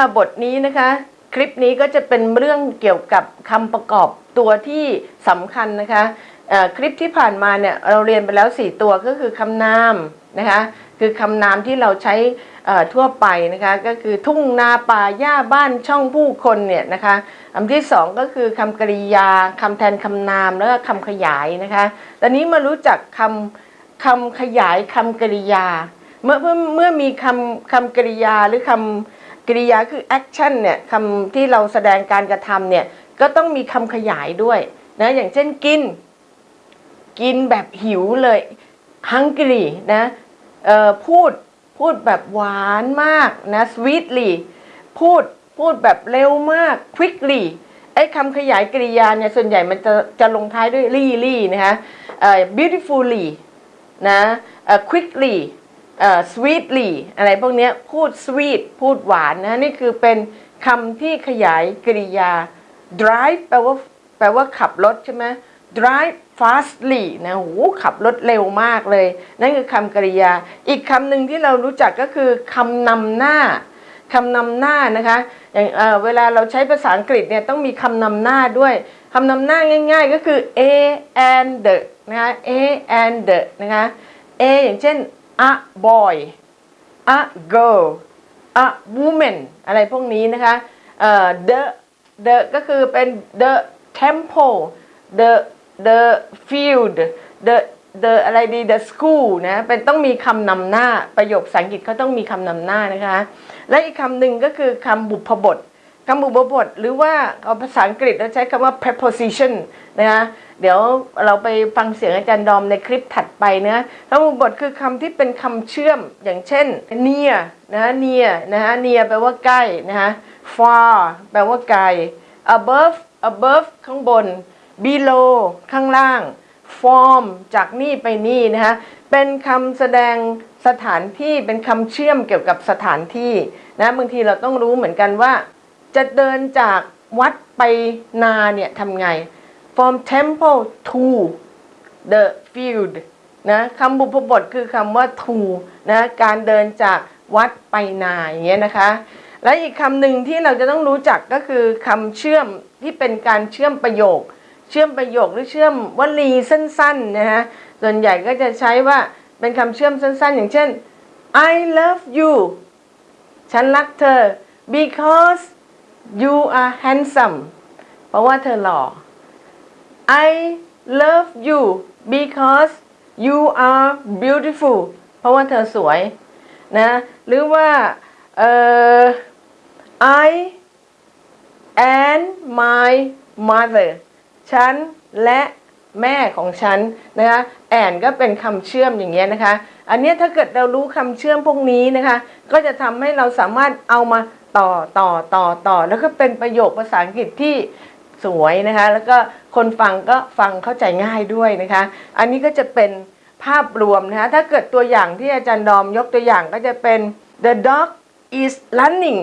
ค่ะบทนี้นะคะ คลิปนี้ก็จะเป็นเรื่องเกี่ยวกับคำประกอบตัวที่สำคัญนะคะคลิปที่ผ่านมาเนี่ยเราเรียนไปแล้ว 4 ตัวก็คือคำนามนะคะคือคำนามที่เราใช้ทั่วไปนะคะก็คือทุ่งนาป่าหญ้าบ้านช่องผู้คนเนี่ยนะคะอันที่สองก็คือคำกริยาคำแทนคำนามแล้วก็คำขยายนะคะตอนนี้มารู้จักคำคำขยายคำกริยา เมื่อเมื่อเมื่อมีคำคำกริยาหรือคำ กริยาคือแอคชั่นเนี่ยคำที่เราแสดงการกระทำเนี่ยก็ต้องมีคำขยายด้วยนะอย่างเช่นกิน กินแบบหิวเลย hungry นะพูดพูดแบบหวานมากนะ sweetly พูดพูดแบบเร็วมาก quickly ไอ้คำขยายกริยาเนี่ยส่วนใหญ่มันจะจะลงท้ายด้วย ly นะคะ beautifully นะ quickly sweetly อะไรพวกนี้พูด sweet พูดหวานนะนี่คือเป็นคำที่ขยายกริยา drive แปลว่าแปลว่าขับรถใช่ไหม drive fastly นะโหขับรถเร็วมากเลย นั่นคือคำกริยา อีกคำหนึ่งที่เรารู้จักก็คือคำนำหน้าคำนำหน้านะคะอย่างเเวลาเราใช้ภาษาอังกฤษเนี่ยต้องมีคำนำหน้าด้วยคำนำหน้าง่าย ๆ ก็คือ a and the นะคะ a and the นะคะ a อย่างเช่น a boy a girl a woman อะไรพวกนี้นะคะ the the ก็คือเป็น the temple the the field the the อะไรดี the school นะ เป็นต้องมีคำนำหน้า ประโยคภาษาอังกฤษเขาต้องมีคำนำหน้านะคะ และอีกคำหนึ่งก็คือคำบุพบทคำบุพบท หรือว่าเอาภาษาอังกฤษเราใช้คำว่า preposition นะคะ เดี๋ยวเราไปฟังเสียงอาจารย์ดอมในคลิปถัดไปนะคำบุพบทคือคำที่เป็นคำเชื่อมอย่างเช่น near นะ near นะฮะ near แปลว่าใกล้นะฮะ far แปลว่าไกล above above ข้างบน below ข้างล่าง form จากนี่ไปนี่นะคะเป็นคำแสดงสถานที่เป็นคำเชื่อมเกี่ยวกับสถานที่นะบางทีเราต้องรู้เหมือนกันว่า จะเดินจากวัดไปนาเนี่ยทำไง from temple to the field นะคำบุพบทคือคำว่า to นะการเดินจากวัดไปนาอย่างเงี้ยนะคะ และอีกคำหนึ่งที่เราจะต้องรู้จักก็คือคำเชื่อมที่เป็นการเชื่อมประโยค เชื่อมประโยคหรือเชื่อมวลีสั้นๆนะฮะส่วนใหญ่ก็จะใช้ว่าเป็นคำเชื่อมสั้นๆ อย่างเช่น I love you ฉันรักเธอ because you are handsome เพราะว่าเธอหล่อ I love you because you are beautiful เพราะว่าเธอสวยนะหรือว่าเอ่อ I and my mother ฉันและแม่ของฉันนะคะแอนก็เป็นคำเชื่อมอย่างเงี้ยนะคะ อันเนี้ยถ้าเกิดเรารู้คำเชื่อมพวกนี้นะคะ ก็จะทำให้เราสามารถเอามาต่อต่อต่อต่อ แล้วก็เป็นประโยคภาษาอังกฤษที่ สวยนะคะ แล้วก็คนฟังก็ฟังเข้าใจง่ายด้วยนะคะ อันนี้ก็จะเป็นภาพรวมนะคะ ถ้าเกิดตัวอย่างที่อาจารย์ดอมยกตัวอย่างก็จะเป็น the dog is running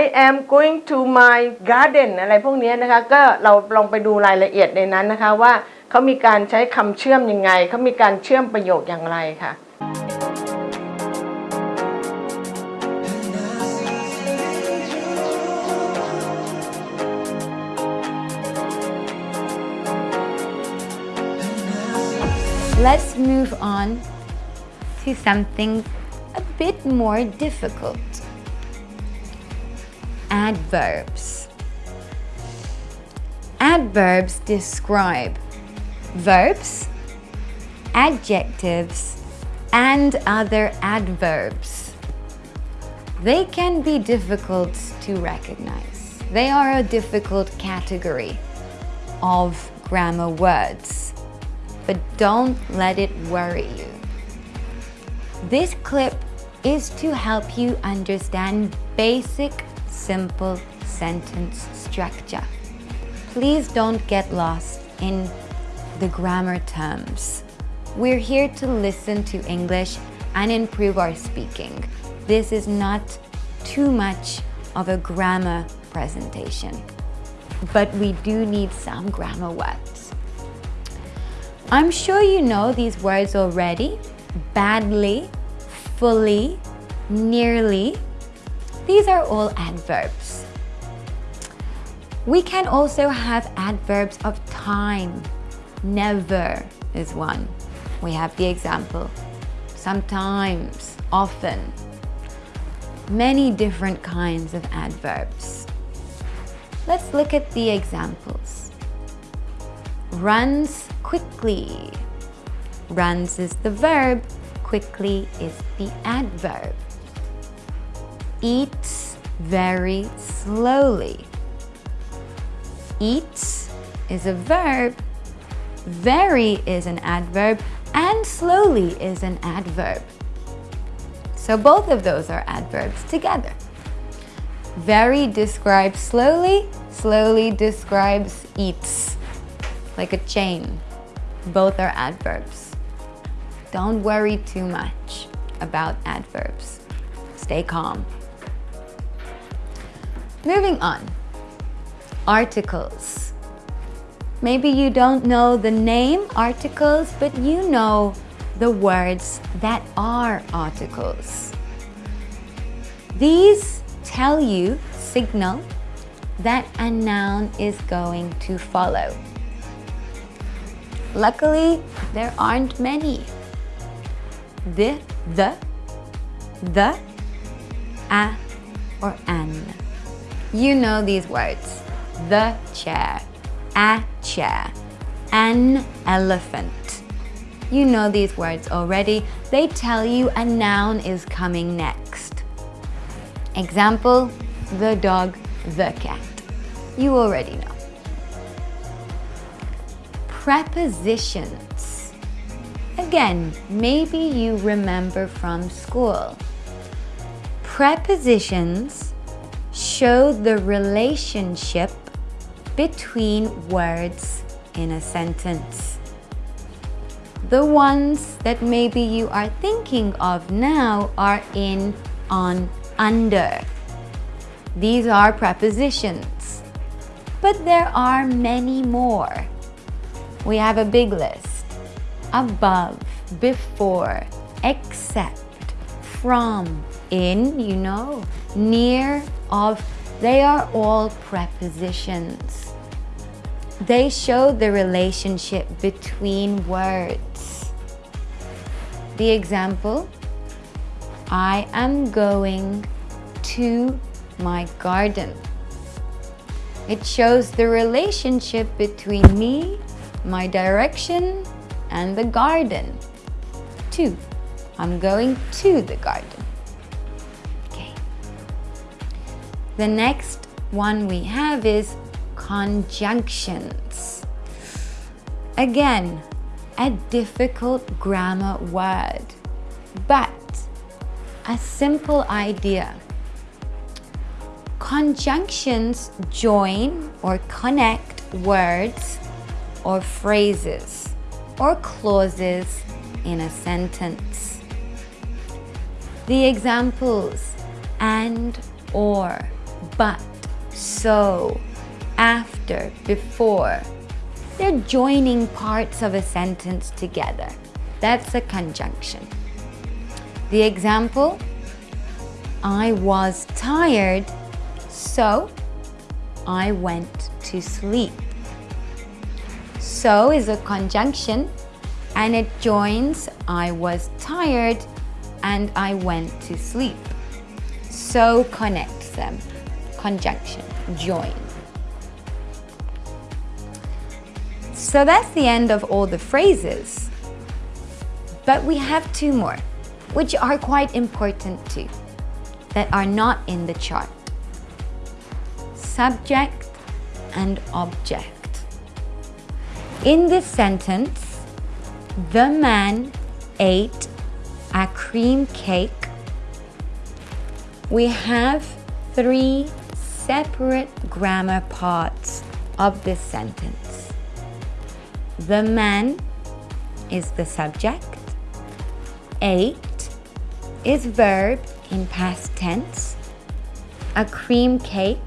I am going to my garden อะไรพวกนี้นะคะ ก็เราลองไปดูรายละเอียดในนั้นนะคะว่าเขามีการใช้คำเชื่อมยังไง เขามีการเชื่อมประโยคอย่างไรค่ะ Let's move on to something a bit more difficult. Adverbs. Adverbs describe verbs, adjectives, and other adverbs. They can be difficult to recognize. They are a difficult category of grammar words but don't let it worry you. This clip is to help you understand basic, simple sentence structure. Please don't get lost in the grammar terms. We're here to listen to English and improve our speaking. This is not too much of a grammar presentation, but we do need some grammar words. I'm sure you know these words already. Badly, fully, nearly, These are all adverbs. We can also have adverbs of time. Never is one. We have the example. Sometimes, often. Many different kinds of adverbs. Let's look at the examples. Runs quickly. Runs is the verb, quickly is the adverb. Eats very slowly. Eats is a verb, very is an adverb, and slowly is an adverb. So both of those are adverbs together. Very describes slowly, slowly describes eats, like a chain. Both are adverbs. Don't worry too much about adverbs. Stay calm. Moving on. Articles. Maybe you don't know the name articles, but you know the words that are articles. These tell you, signal, that a noun is going to follow. Luckily, there aren't many. The, the, the, a, or an. You know these words. The chair, a chair, an elephant. You know these words already. They tell you a noun is coming next. Example, the dog, the cat. You already know. Prepositions. Again, maybe you remember from school. Prepositions show the relationship between words in a sentence. The ones that maybe you are thinking of now are in, on, under. These are prepositions. But there are many more. We have a big list. Above, before, except, from, in, you know, near, of, they are all prepositions. They show the relationship between words. The example, I am going to my garden. It shows the relationship between me, my direction, and the garden. To. I'm going to the garden. Okay. The next one we have is conjunctions. Again, a difficult grammar word, but a simple idea. Conjunctions join or connect words or phrases or clauses in a sentence. The examples and, or, but, so, after, before. They're joining parts of a sentence together. That's a conjunction. The example, I was tired, so I went to sleep. So is a conjunction and it joins I was tired and I went to sleep. So connects them. Conjunction, join. So that's the end of all the phrases. But we have two more, which are quite important too, that are not in the chart. Subject and object. In this sentence, the man ate a cream cake. We have three separate grammar parts of this sentence. The man is the subject. Ate is verb in past tense. A cream cake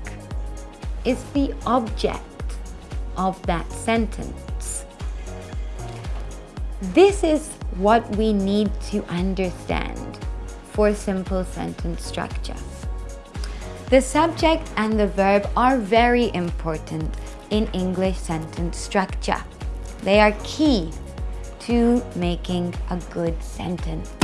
is the object of that sentence. This is what we need to understand for simple sentence structure. The subject and the verb are very important in English sentence structure. They are key to making a good sentence.